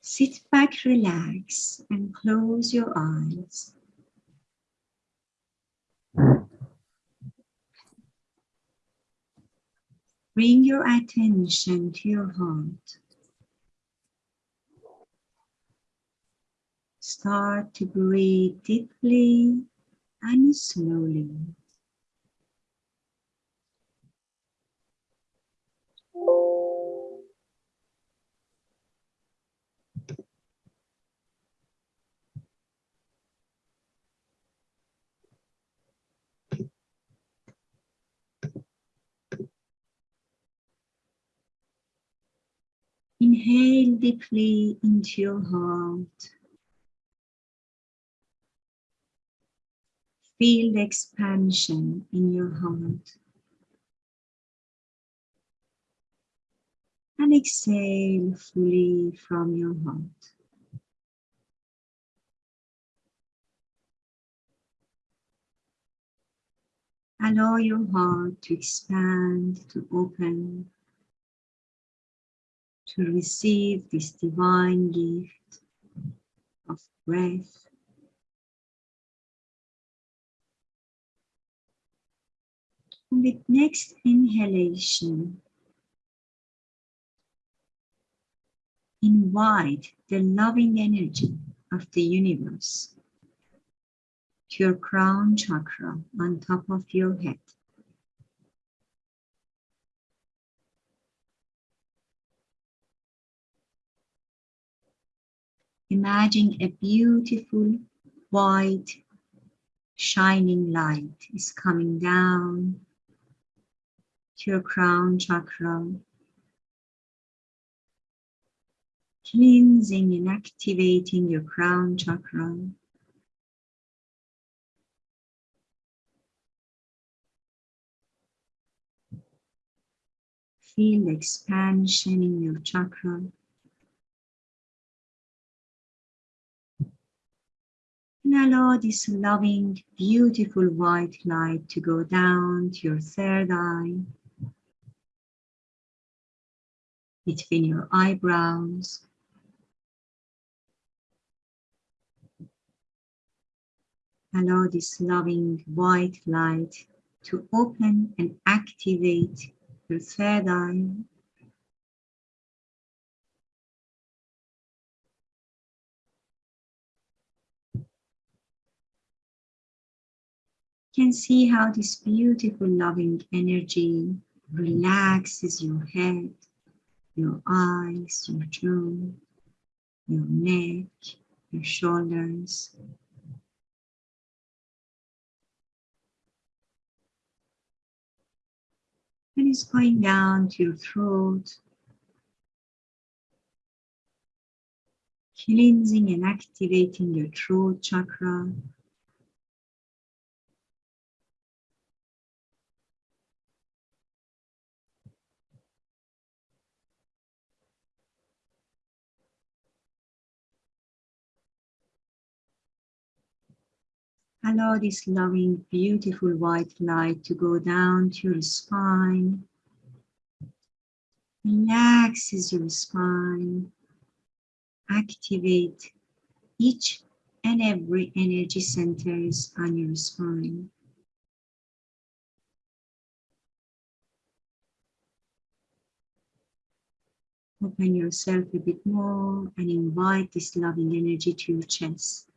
Sit back, relax, and close your eyes. Bring your attention to your heart. Start to breathe deeply and slowly. Inhale deeply into your heart. Feel the expansion in your heart. And exhale fully from your heart. Allow your heart to expand, to open, to receive this divine gift of breath. With next inhalation, invite the loving energy of the universe to your crown chakra on top of your head. Imagine a beautiful white shining light is coming down to your crown chakra, cleansing and activating your crown chakra. Feel the expansion in your chakra. And allow this loving, beautiful white light to go down to your third eye, between your eyebrows, allow this loving white light to open and activate your third eye can see how this beautiful loving energy relaxes your head, your eyes, your jaw, your neck, your shoulders. And it's going down to your throat, cleansing and activating your throat chakra, Allow this loving, beautiful white light to go down to your spine. Relaxes your spine. Activate each and every energy centers on your spine. Open yourself a bit more and invite this loving energy to your chest.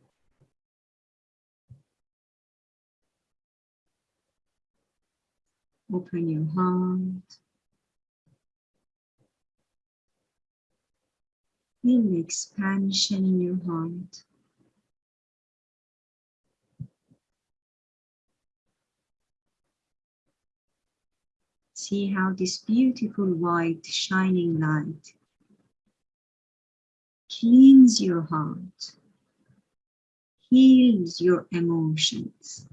Open your heart. Feel the expansion in your heart. See how this beautiful white shining light cleans your heart, heals your emotions,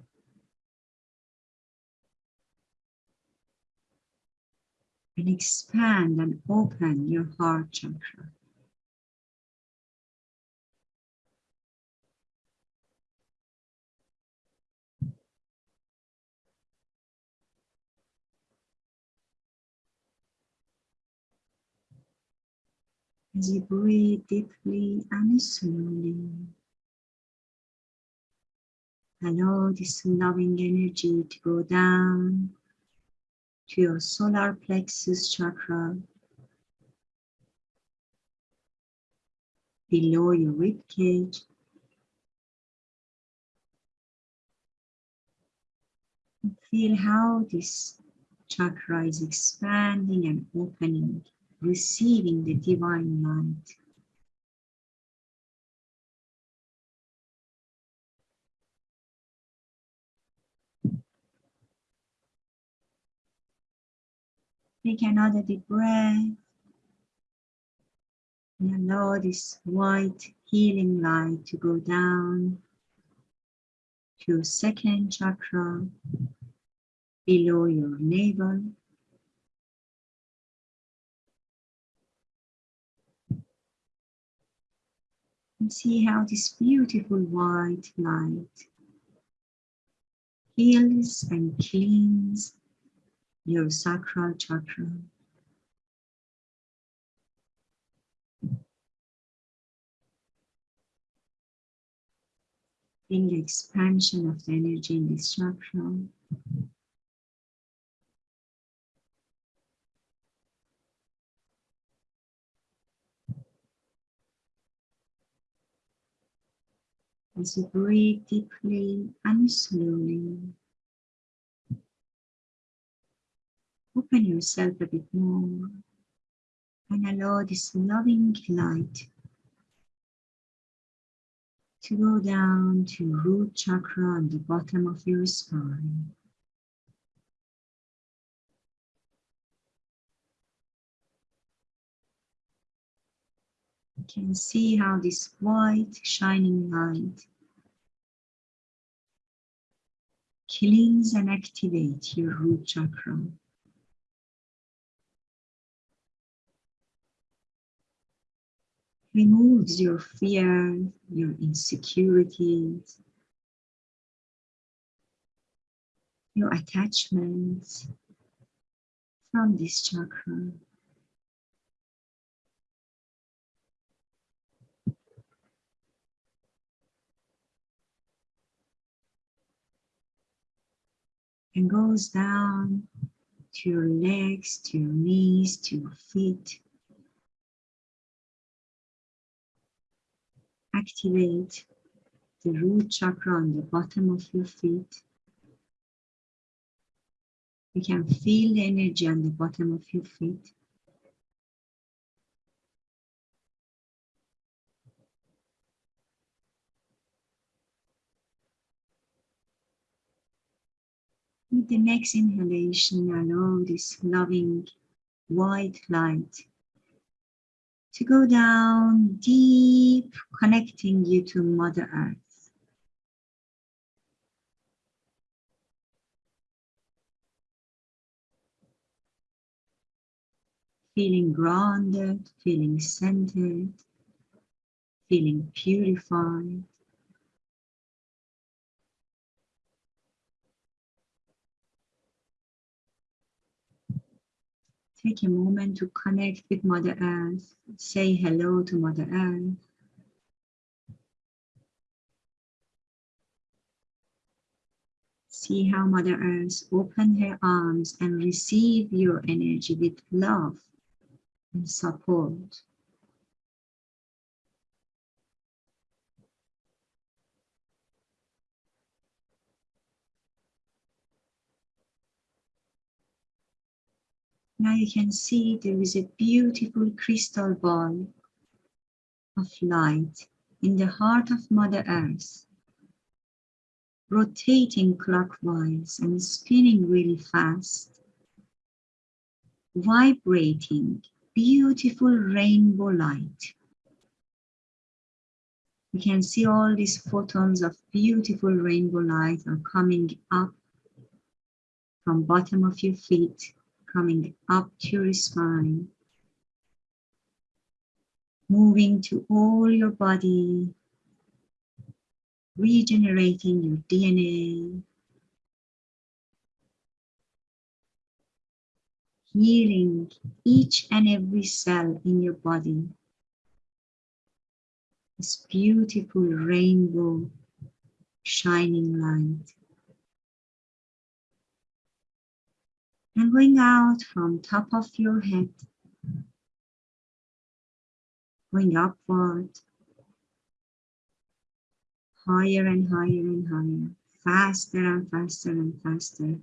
and expand and open your heart chakra. As you breathe deeply and slowly, allow this loving energy to go down to your solar plexus chakra, below your rib cage, feel how this chakra is expanding and opening, receiving the divine light. Take another deep breath. And allow this white healing light to go down to second chakra below your navel. And see how this beautiful white light heals and cleans your sacral chakra. In the expansion of the energy in this chakra. As you breathe deeply and slowly, open yourself a bit more and allow this loving light to go down to root chakra on the bottom of your spine. You can see how this white shining light cleans and activates your root chakra. Removes your fear, your insecurities, your attachments from this chakra. And goes down to your legs, to your knees, to your feet. Activate the root chakra on the bottom of your feet. You can feel the energy on the bottom of your feet. With the next inhalation, allow this loving white light to go down deep, connecting you to Mother Earth. Feeling grounded, feeling centered, feeling purified. Take a moment to connect with Mother Earth. Say hello to Mother Earth. See how Mother Earth open her arms and receive your energy with love and support. Now you can see there is a beautiful crystal ball of light in the heart of Mother Earth, rotating clockwise and spinning really fast, vibrating beautiful rainbow light. You can see all these photons of beautiful rainbow light are coming up from bottom of your feet coming up to your spine, moving to all your body, regenerating your DNA, healing each and every cell in your body. This beautiful rainbow shining light. And going out from top of your head, going upward, higher and higher and higher, faster and faster and faster,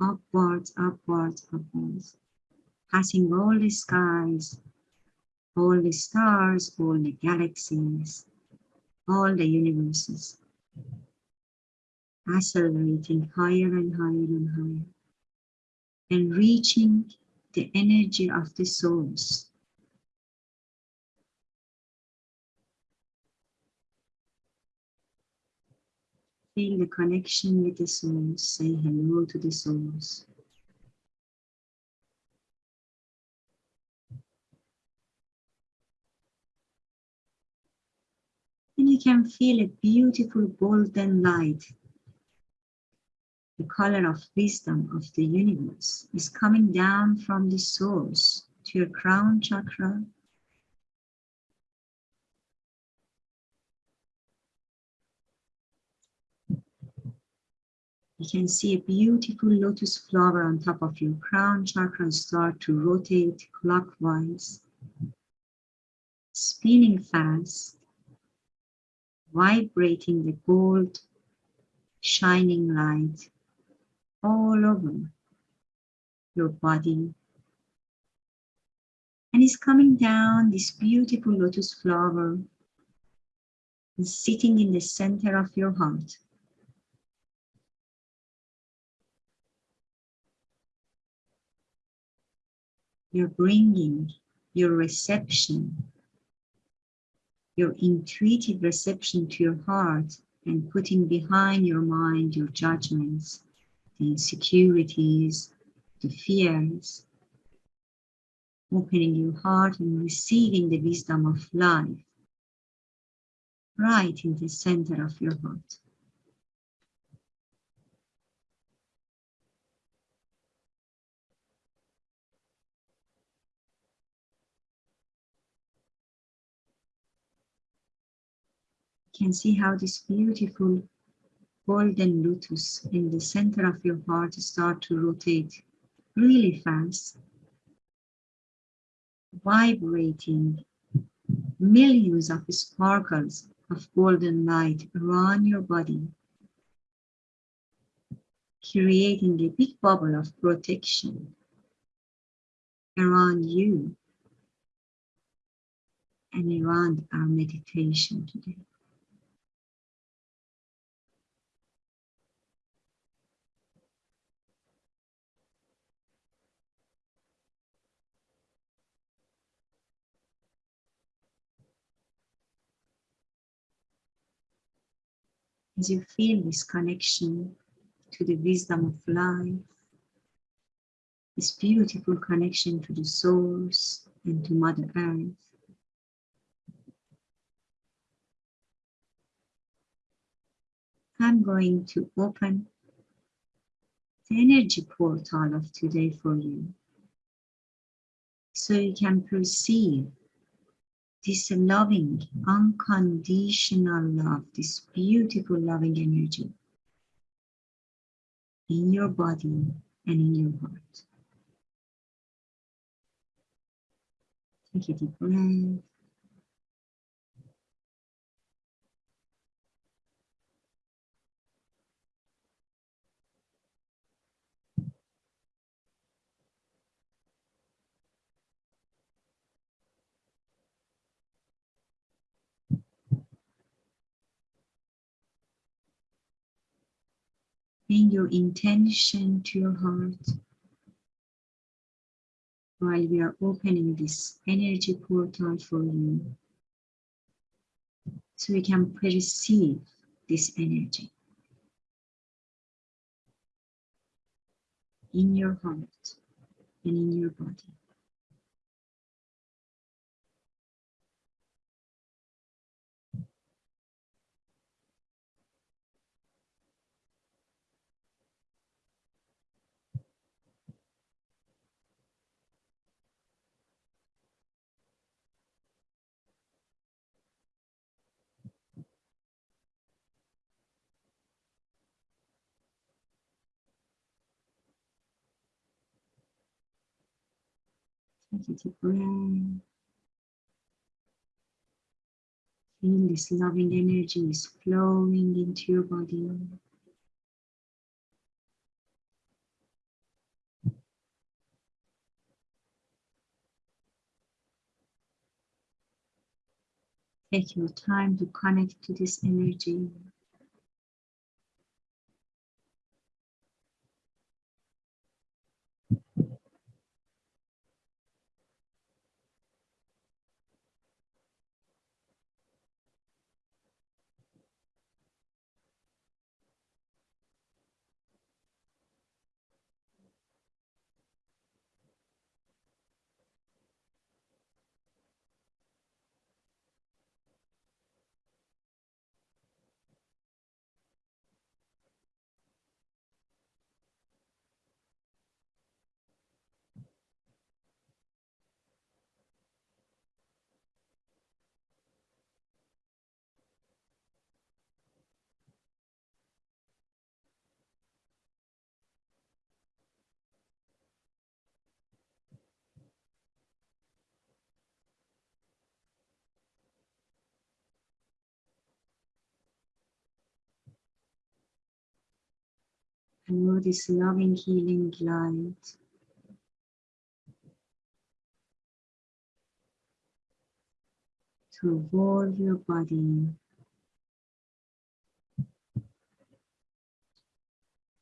upwards, upwards, upwards, passing all the skies, all the stars, all the galaxies, all the universes, accelerating higher and higher and higher, and reaching the energy of the souls. Feel the connection with the souls, Say hello to the souls. And you can feel a beautiful golden light. The color of wisdom of the universe is coming down from the source to your crown chakra. You can see a beautiful lotus flower on top of your crown chakra start to rotate clockwise, spinning fast vibrating the gold shining light all over your body. And it's coming down this beautiful lotus flower and sitting in the center of your heart. You're bringing your reception your intuitive reception to your heart and putting behind your mind your judgments, insecurities, the fears, opening your heart and receiving the wisdom of life right in the center of your heart. You can see how this beautiful golden lotus in the center of your heart start to rotate really fast, vibrating millions of sparkles of golden light around your body, creating a big bubble of protection around you and around our meditation today. As you feel this connection to the wisdom of life, this beautiful connection to the source and to Mother Earth. I'm going to open the energy portal of today for you so you can perceive this loving, unconditional love, this beautiful loving energy in your body and in your heart. Take a deep breath. Bring your intention to your heart while we are opening this energy portal for you so we can perceive this energy in your heart and in your body. Take a deep breath. Feel this loving energy is flowing into your body. Take your time to connect to this energy. Allow this loving healing light. To evolve your body.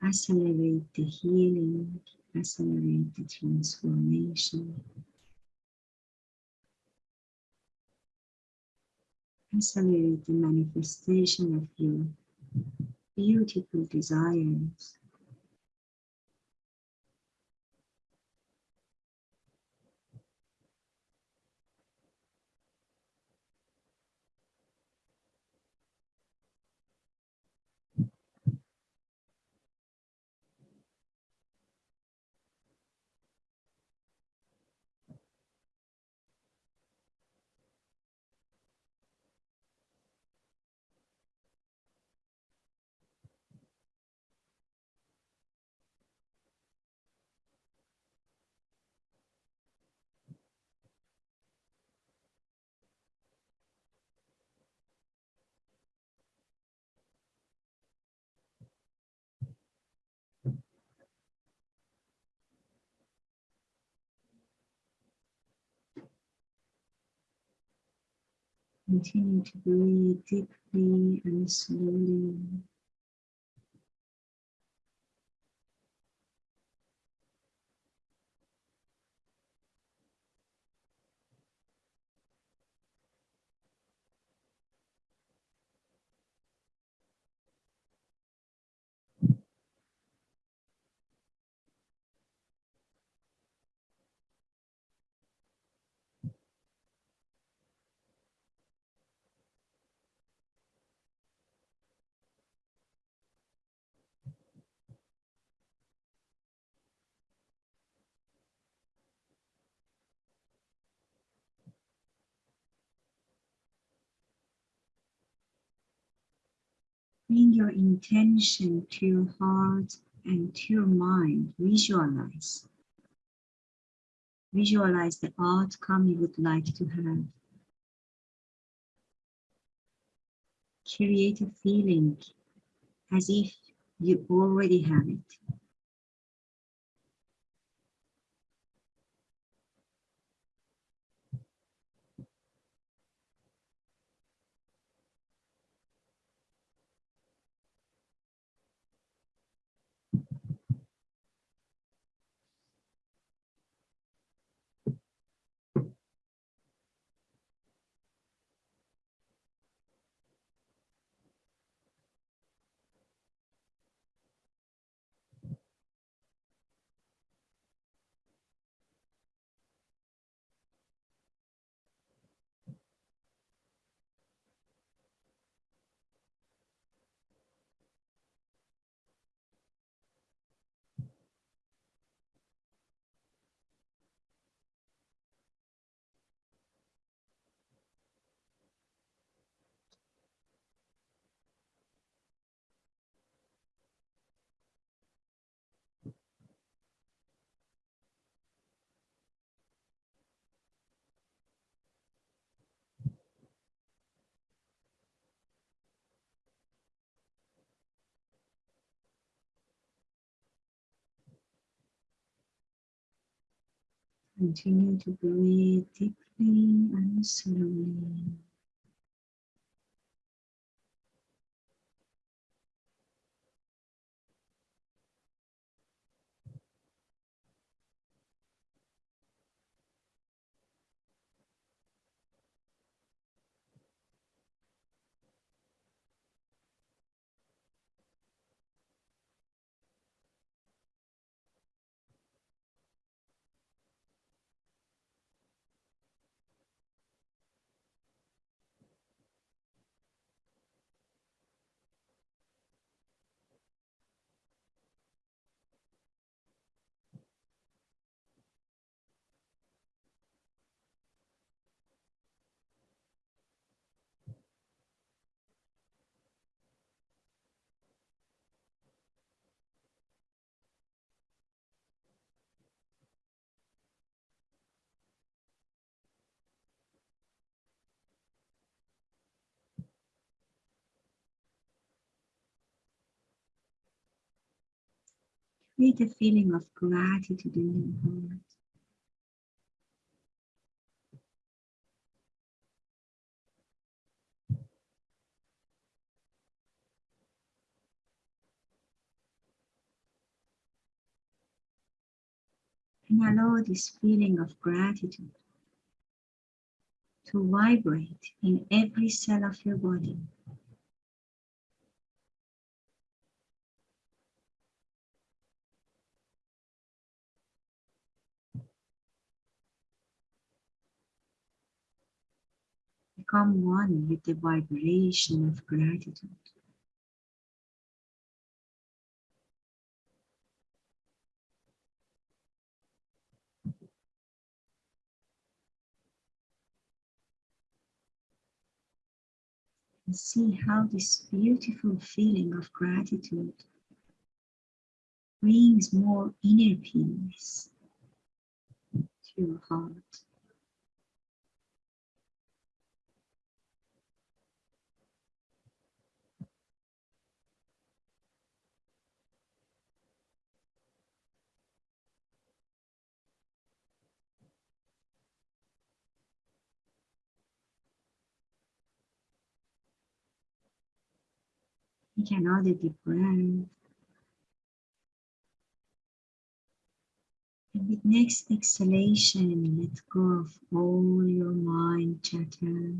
Accelerate the healing, accelerate the transformation, accelerate the manifestation of your beautiful desires. Continue to breathe deeply and slowly. Bring your intention to your heart and to your mind. Visualize. Visualize the outcome you would like to have. Create a feeling as if you already have it. Continue to breathe deeply and slowly. Create a feeling of gratitude in your heart. And allow this feeling of gratitude to vibrate in every cell of your body. Become one with the vibration of gratitude. and see how this beautiful feeling of gratitude brings more inner peace to your heart. Take another deep breath. And with next exhalation, let go of all your mind chatter.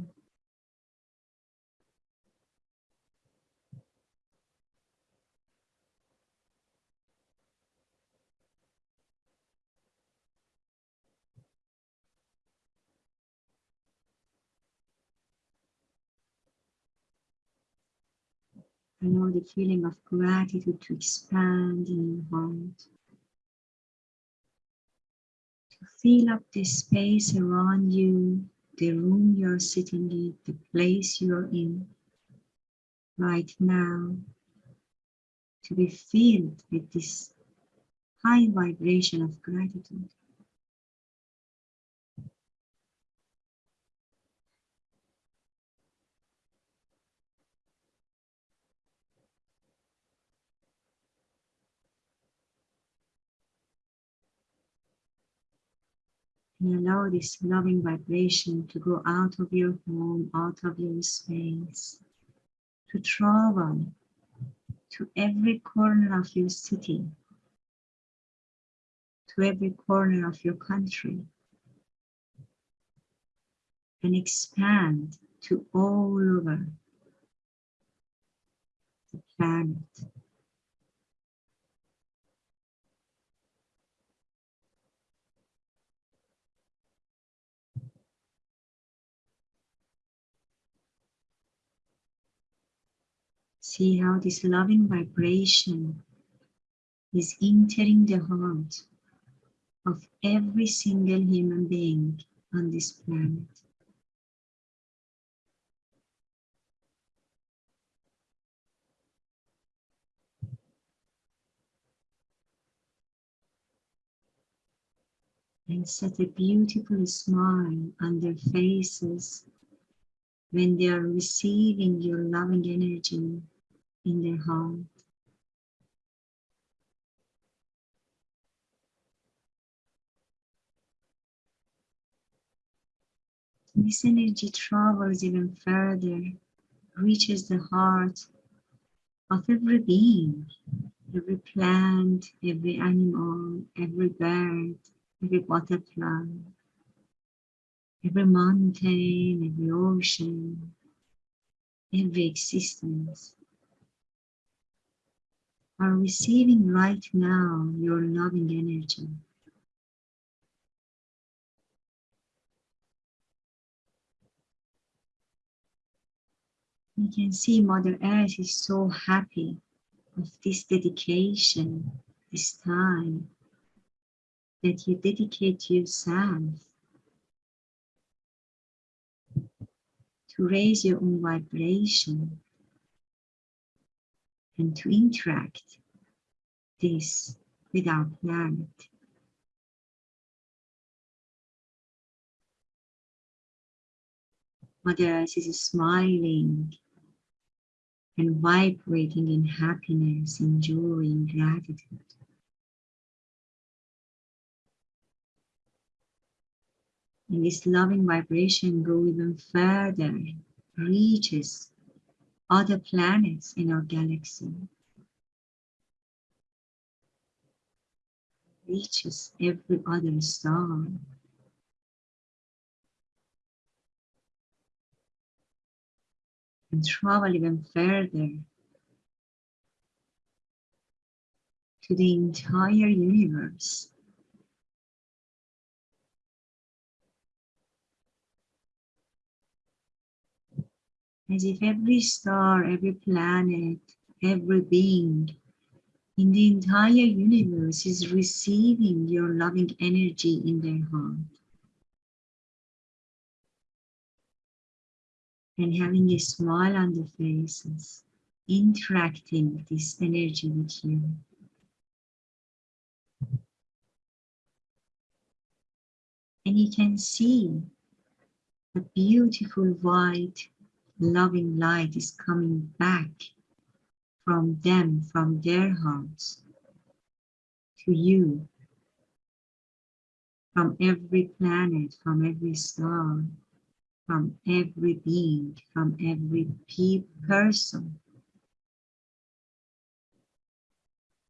Allow the feeling of gratitude to expand in your heart. To fill up the space around you, the room you're sitting in, the place you're in right now. To be filled with this high vibration of gratitude. And allow this loving vibration to go out of your home, out of your space, to travel to every corner of your city, to every corner of your country, and expand to all over the planet. See how this loving vibration is entering the heart of every single human being on this planet. And set a beautiful smile on their faces when they are receiving your loving energy in their heart. This energy travels even further, reaches the heart of every being, every plant, every animal, every bird, every butterfly, every mountain, every ocean, every existence are receiving right now your loving energy. You can see Mother Earth is so happy of this dedication, this time that you dedicate yourself to raise your own vibration and to interact this with our planet. Mother Earth is smiling and vibrating in happiness, enjoying gratitude. And this loving vibration go even further, reaches other planets in our galaxy. Reaches every other star. And travel even further to the entire universe. As if every star, every planet, every being in the entire universe is receiving your loving energy in their heart. And having a smile on their faces, interacting this energy with you. And you can see a beautiful white loving light is coming back from them, from their hearts to you, from every planet, from every star, from every being, from every pe person.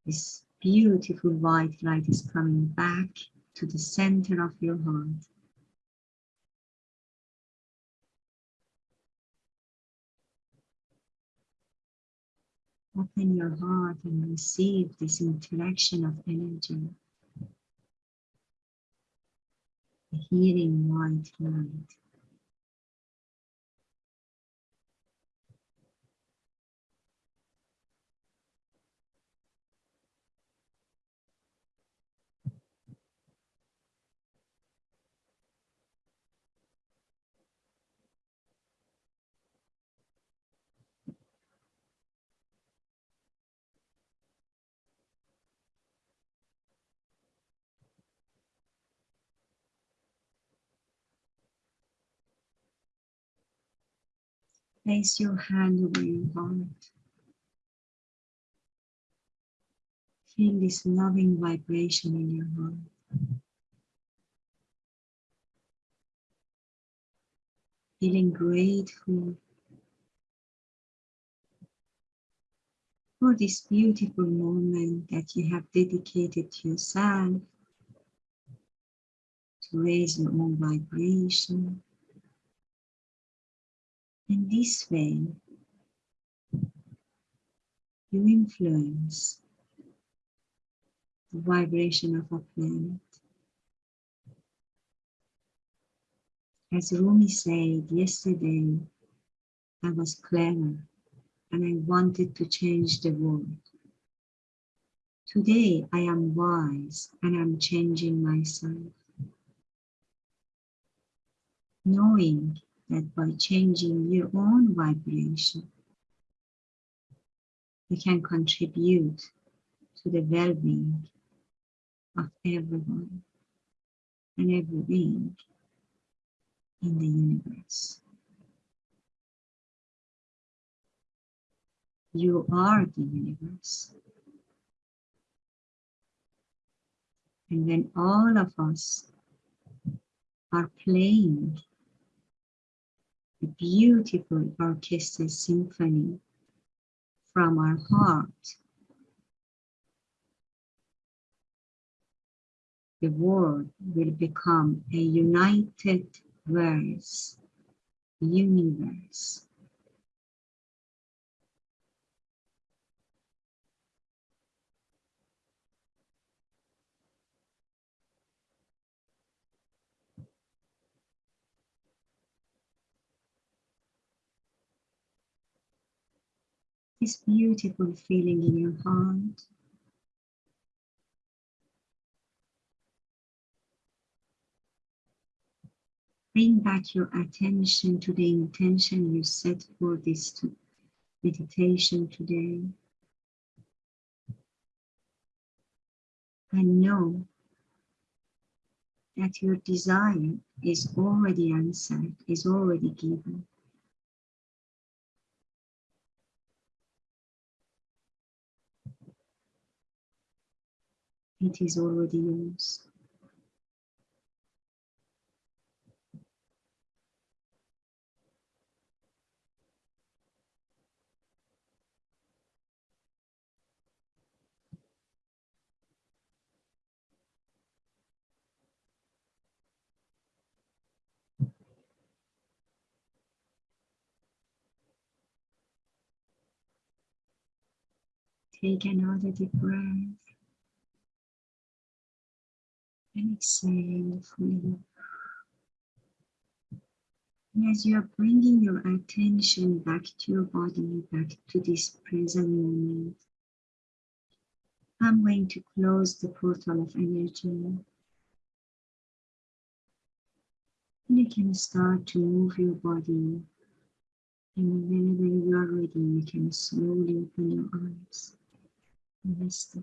This beautiful white light is coming back to the center of your heart. Open your heart and receive this interaction of energy. The healing white light. Place your hand over your heart. Feel this loving vibration in your heart. Feeling grateful for this beautiful moment that you have dedicated to yourself to raise your own vibration in this way, you influence the vibration of a planet. As Rumi said yesterday, I was clever and I wanted to change the world. Today I am wise and I'm changing myself. Knowing that by changing your own vibration, you can contribute to the well-being of everyone and every being in the universe. You are the universe. And when all of us are playing a beautiful orchestral symphony from our heart. The world will become a united verse, universe. This beautiful feeling in your heart. Bring back your attention to the intention you set for this meditation today. And know that your desire is already answered, is already given. It is already yours. Take another deep breath and exhale fully. And as you are bringing your attention back to your body, back to this present moment, I'm going to close the portal of energy. And you can start to move your body. And whenever you are ready, you can slowly open your eyes. Rest